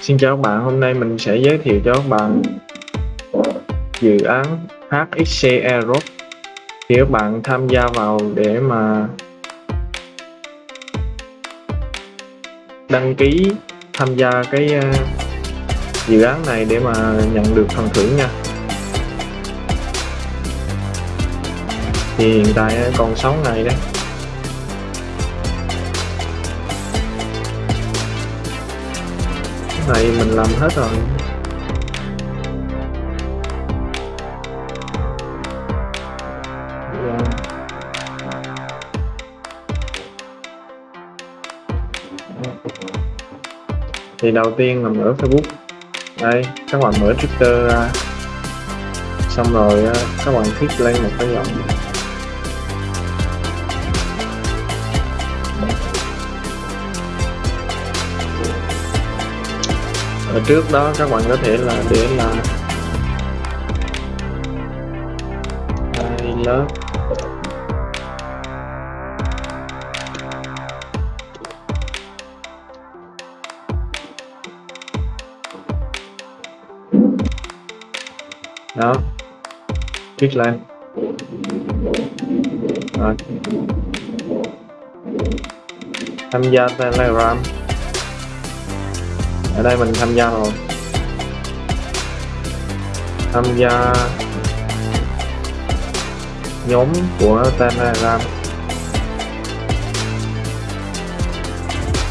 Xin chào các bạn, hôm nay mình sẽ giới thiệu cho các bạn dự án HXC Aerob thì các bạn tham gia vào để mà đăng ký tham gia cái ờ, dự án này để mà nhận được phần thưởng nha. Thì hiện tại còn 6 ngày đấy. Này mình làm hết rồi. Thì đầu tiên là mở Facebook. Đây, các bạn mở Twitter ra. Xong rồi các bạn click lên một cái dòng. Ở trước đó các bạn có thể là để là I love đó. Click lên rồi. Tham gia telegram ở đây mình tham gia rồi. Tham gia nhóm của telegram.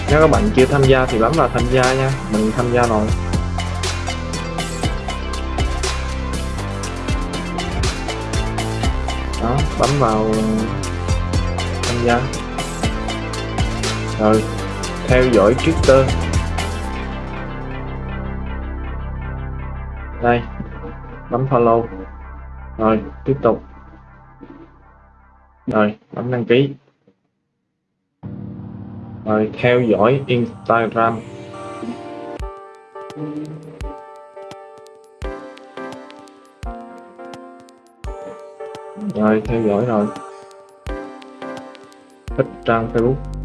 Nếu các bạn chưa tham gia thì bấm vào tham gia nha. Mình tham gia rồi. Đó, bấm vào tham gia. Rồi, theo dõi Twitter. Đây, bấm follow. Rồi, tiếp tục. Rồi, bấm đăng ký. Rồi, theo dõi Instagram. Rồi, theo dõi rồi. Thích trang Facebook.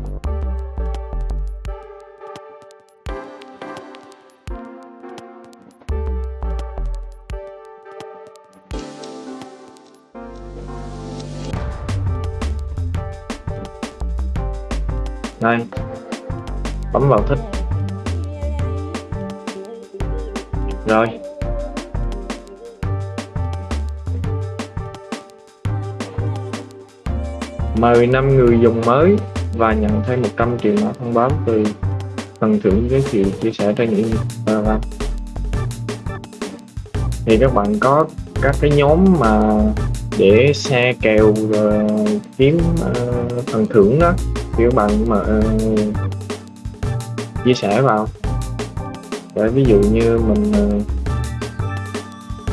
Đây. Bấm vào thích. Rồi. Mời 5 người dùng mới và nhận thêm 100 triệu mã thông báo từ phần thưởng giới thiệu chia sẻ trên Instagram thì các bạn có các cái nhóm mà để xe kèo rồi kiếm uh, phần thưởng đó thì các bạn mà uh, chia sẻ vào. Để ví dụ như mình uh,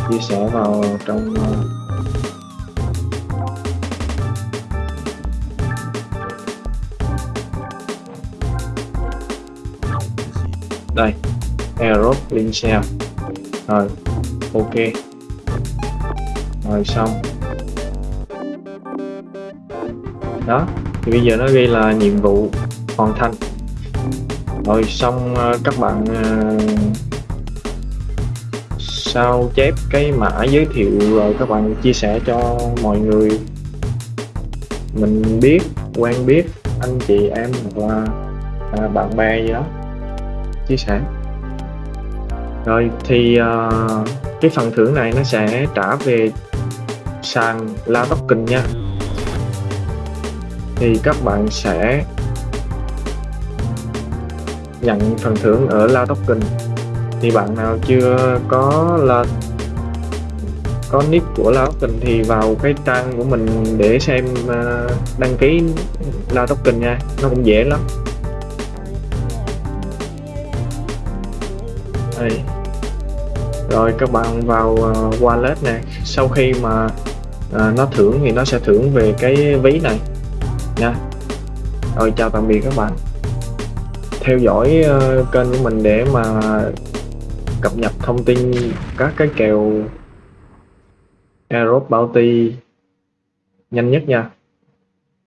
chia sẻ vào trong uh, đây Aerob link share. Rồi ok. Rồi xong. Đó thì bây giờ nó ghi là nhiệm vụ hoàn thành. Rồi xong ờ, các bạn ờ, sao chép cái mã giới thiệu rồi các bạn chia sẻ cho mọi người. Mình biết quen biết anh chị em hoặc là à, bạn bè gì đó. Chia sẻ. Rồi thì cái phần thưởng này nó sẽ trả về sàn La Token nha thì các bạn sẽ nhận phần thưởng ở La Token. Thì bạn nào chưa có là có nick của La Token thì vào cái trang của mình để xem à, đăng ký La Token nha. Nó cũng dễ lắm. Đây. Rồi, các bạn vào à, wallet nè. Sau khi mà à, nó thưởng thì nó sẽ thưởng về cái ví này nha rồi chào tạm biệt các bạn. Theo dõi uh, kênh của mình để mà cập nhật thông tin các cái kèo Aerob Bounty nhanh nhất nha.